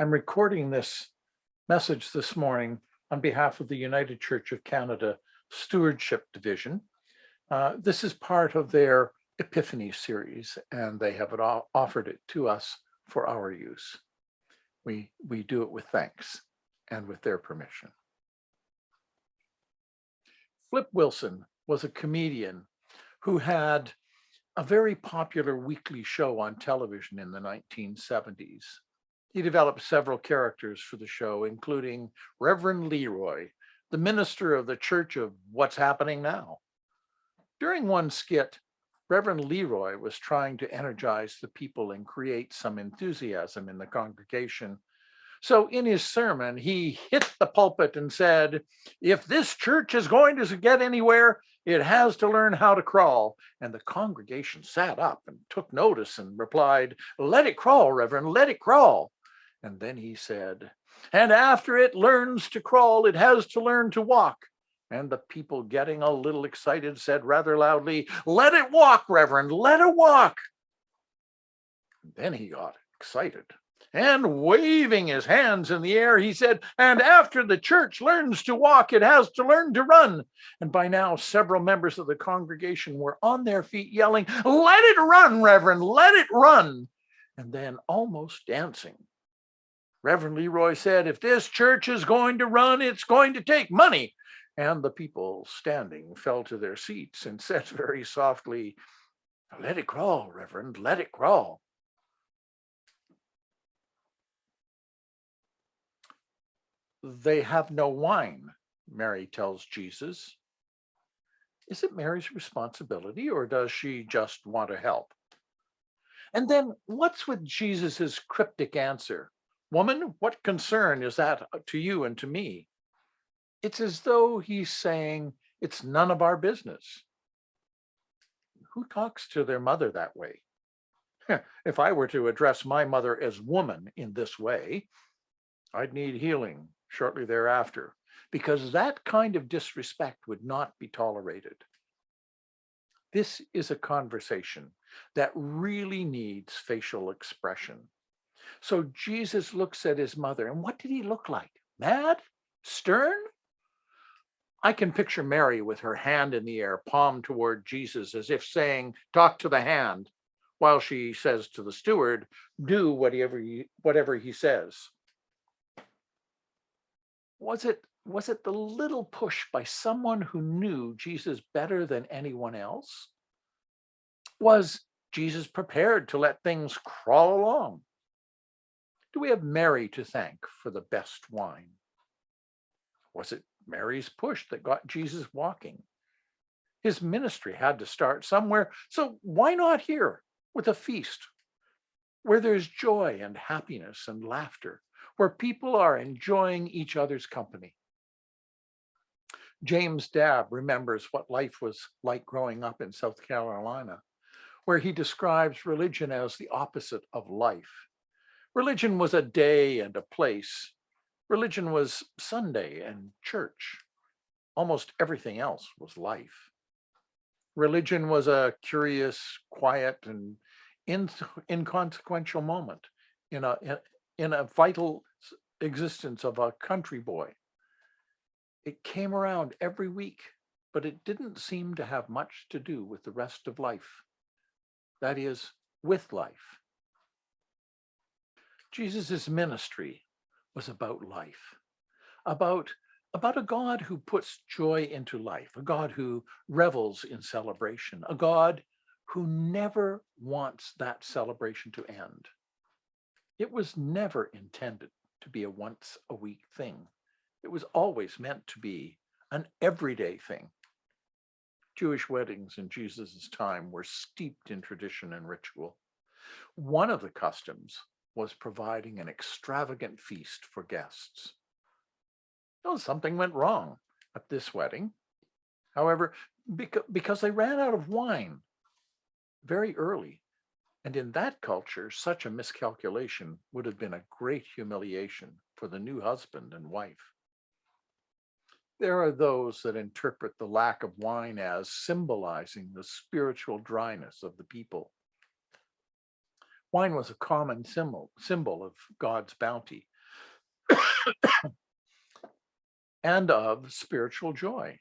I'm recording this message this morning on behalf of the United Church of Canada Stewardship Division. Uh, This is part of their Epiphany series, and they have it offered it to us for our use. We, we do it with thanks and with their permission. Flip Wilson was a comedian who had a very popular weekly show on television in the 1970s. He developed several characters for the show, including Reverend Leroy, the minister of the Church of What's Happening Now. During one skit, Reverend Leroy was trying to energize the people and create some enthusiasm in the congregation. So in his sermon, he hit the pulpit and said, if this church is going to get anywhere, it has to learn how to crawl. And the congregation sat up and took notice and replied, let it crawl, Reverend, let it crawl. And then he said, and after it learns to crawl, it has to learn to walk. And the people getting a little excited said rather loudly, let it walk, Reverend, let it walk. Then he got excited and waving his hands in the air, he said, and after the church learns to walk, it has to learn to run. And by now, several members of the congregation were on their feet yelling, let it run, Reverend, let it run. And then almost dancing. Reverend Leroy said, if this church is going to run, it's going to take money. And the people standing fell to their seats and said very softly, let it crawl, Reverend, let it crawl. They have no wine, Mary tells Jesus. Is it Mary's responsibility or does she just want to help? And then what's with Jesus's cryptic answer? Woman, what concern is that uh, to you and to me? It's as though he's saying it's none of our business. Who talks to their mother that way? If I were to address my mother as woman in this way, I'd need healing shortly thereafter, because that kind of disrespect would not be tolerated. This is a conversation that really needs facial expression. So Jesus looks at his mother and what did he look like? Mad? Stern? I can picture Mary with her hand in the air, palm toward Jesus, as if saying, talk to the hand, while she says to the steward, do whatever he, whatever he says was it was it the little push by someone who knew Jesus better than anyone else? Was Jesus prepared to let things crawl along? Do we have Mary to thank for the best wine? Was it Mary's push that got Jesus walking? His ministry had to start somewhere, so why not here with a feast where there's joy and happiness and laughter? where people are enjoying each other's company. James Dabb remembers what life was like growing up in South Carolina, where he describes religion as the opposite of life. Religion was a day and a place. Religion was Sunday and church. Almost everything else was life. Religion was a curious, quiet, and inconsequential moment in a, in a vital existence of a country boy. It came around every week, but it didn't seem to have much to do with the rest of life. That is, with life. Jesus's ministry was about life, about, about a God who puts joy into life, a God who revels in celebration, a God who never wants that celebration to end. It was never intended to be a once a week thing. It was always meant to be an everyday thing. Jewish weddings in Jesus's time were steeped in tradition and ritual. One of the customs was providing an extravagant feast for guests. Oh, something went wrong at this wedding. However, because they ran out of wine very early, and in that culture, such a miscalculation would have been a great humiliation for the new husband and wife. There are those that interpret the lack of wine as symbolizing the spiritual dryness of the people. Wine was a common symbol, symbol of God's bounty and of spiritual joy.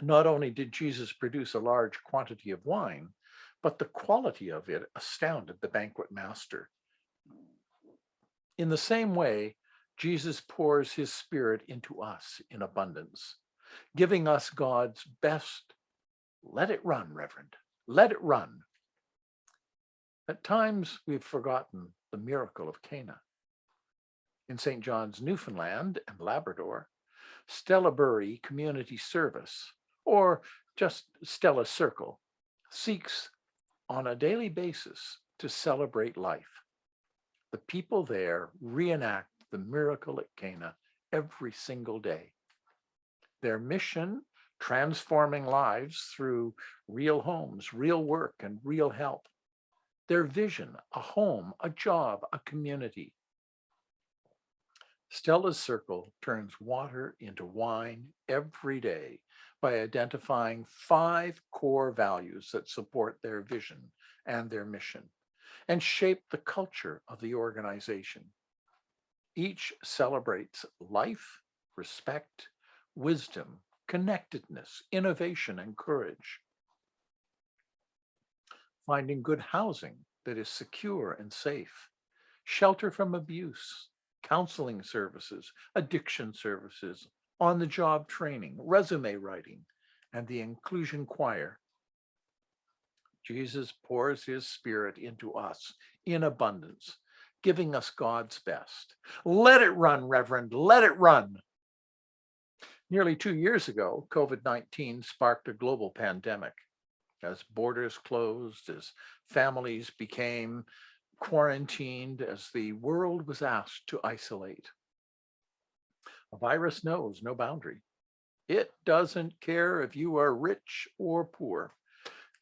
Not only did Jesus produce a large quantity of wine, but the quality of it astounded the banquet master. In the same way, Jesus pours his spirit into us in abundance, giving us God's best. Let it run, Reverend. Let it run. At times, we've forgotten the miracle of Cana. In St. John's, Newfoundland and Labrador, Stella Burry Community Service, or just Stella's Circle, seeks on a daily basis to celebrate life. The people there reenact the miracle at Cana every single day. Their mission, transforming lives through real homes, real work, and real help. Their vision, a home, a job, a community. Stella's Circle turns water into wine every day by identifying five core values that support their vision and their mission and shape the culture of the organization. Each celebrates life, respect, wisdom, connectedness, innovation, and courage. Finding good housing that is secure and safe, shelter from abuse, counseling services, addiction services, on-the-job training, resume writing, and the inclusion choir. Jesus pours his spirit into us in abundance giving us God's best. Let it run, Reverend, let it run. Nearly two years ago, COVID-19 sparked a global pandemic. As borders closed, as families became quarantined, as the world was asked to isolate. A virus knows no boundary. It doesn't care if you are rich or poor.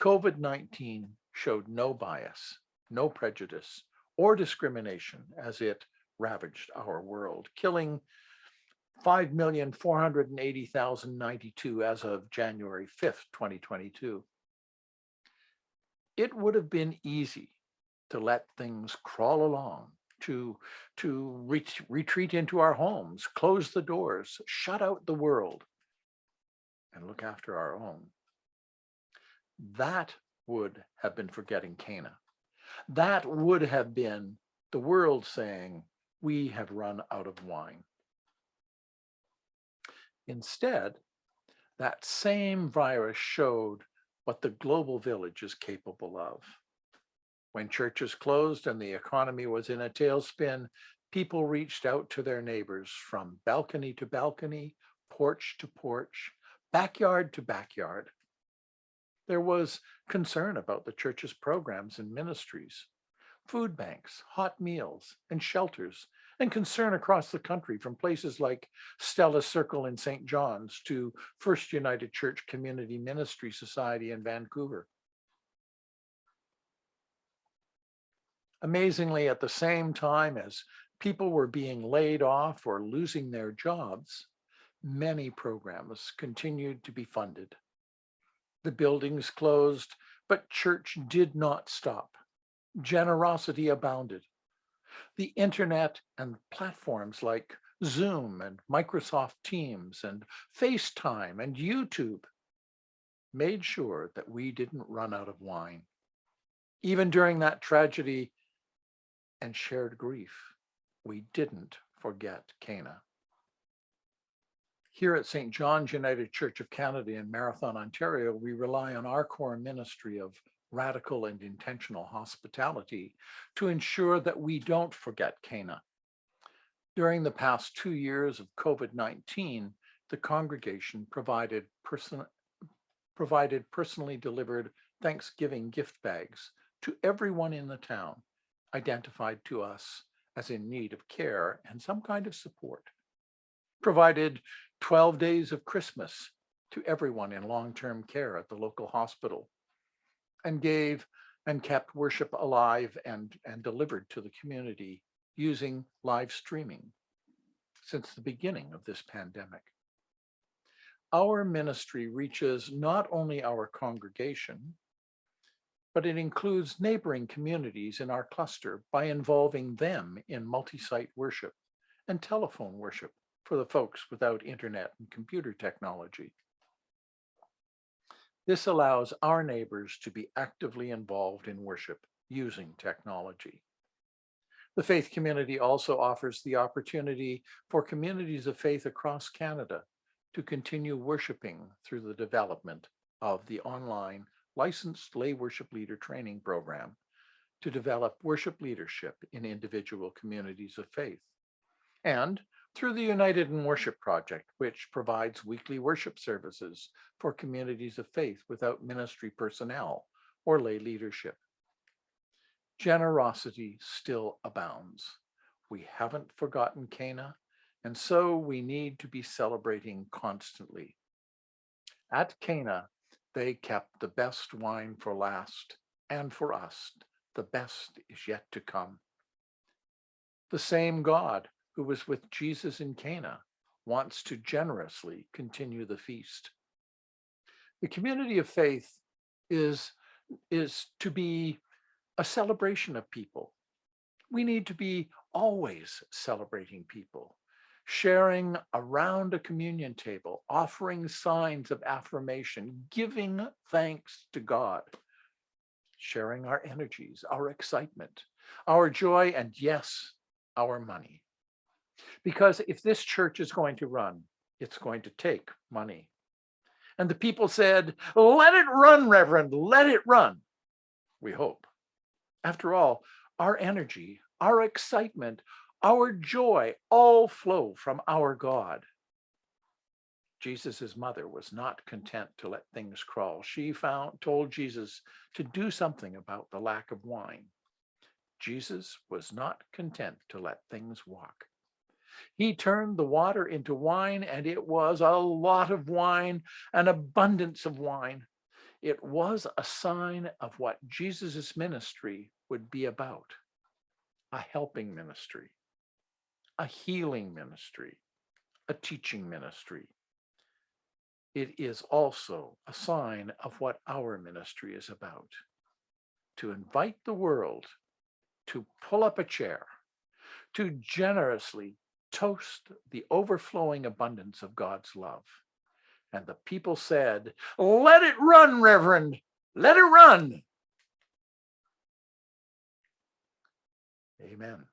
COVID-19 showed no bias, no prejudice, or discrimination as it ravaged our world, killing 5,480,092 as of January 5th, 2022. It would have been easy to let things crawl along, to, to ret retreat into our homes, close the doors, shut out the world, and look after our own. That would have been forgetting Cana. That would have been the world saying, we have run out of wine. Instead, that same virus showed what the global village is capable of. When churches closed and the economy was in a tailspin, people reached out to their neighbors from balcony to balcony, porch to porch, backyard to backyard. There was concern about the church's programs and ministries, food banks, hot meals, and shelters, and concern across the country from places like Stella's Circle in St. John's to First United Church Community Ministry Society in Vancouver. Amazingly, at the same time as people were being laid off or losing their jobs, many programs continued to be funded. The buildings closed, but church did not stop. Generosity abounded. The internet and platforms like Zoom and Microsoft Teams and FaceTime and YouTube made sure that we didn't run out of wine. Even during that tragedy and shared grief, we didn't forget Cana. Here at St. John's United Church of Canada in Marathon, Ontario, we rely on our core ministry of radical and intentional hospitality to ensure that we don't forget Cana. During the past two years of COVID-19, the congregation provided, person, provided personally delivered Thanksgiving gift bags to everyone in the town, identified to us as in need of care and some kind of support, provided 12 days of Christmas to everyone in long-term care at the local hospital and gave and kept worship alive and, and delivered to the community using live streaming since the beginning of this pandemic. Our ministry reaches not only our congregation, but it includes neighboring communities in our cluster by involving them in multi-site worship and telephone worship for the folks without internet and computer technology. This allows our neighbors to be actively involved in worship using technology. The faith community also offers the opportunity for communities of faith across Canada to continue worshiping through the development of the online licensed lay worship leader training program to develop worship leadership in individual communities of faith. And through the United in Worship Project, which provides weekly worship services for communities of faith without ministry personnel or lay leadership. Generosity still abounds. We haven't forgotten Cana, and so we need to be celebrating constantly. At Cana, they kept the best wine for last, and for us, the best is yet to come. The same God who was with Jesus in Cana wants to generously continue the feast. The community of faith is, is to be a celebration of people. We need to be always celebrating people sharing around a communion table, offering signs of affirmation, giving thanks to God, sharing our energies, our excitement, our joy, and yes, our money. Because if this church is going to run, it's going to take money. And the people said, let it run, Reverend, let it run. We hope. After all, our energy, our excitement, our joy all flow from our God. Jesus's mother was not content to let things crawl. She found told Jesus to do something about the lack of wine. Jesus was not content to let things walk. He turned the water into wine and it was a lot of wine, an abundance of wine. It was a sign of what Jesus's ministry would be about, a helping ministry a healing ministry, a teaching ministry. It is also a sign of what our ministry is about, to invite the world to pull up a chair, to generously toast the overflowing abundance of God's love. And the people said, let it run, Reverend, let it run. Amen.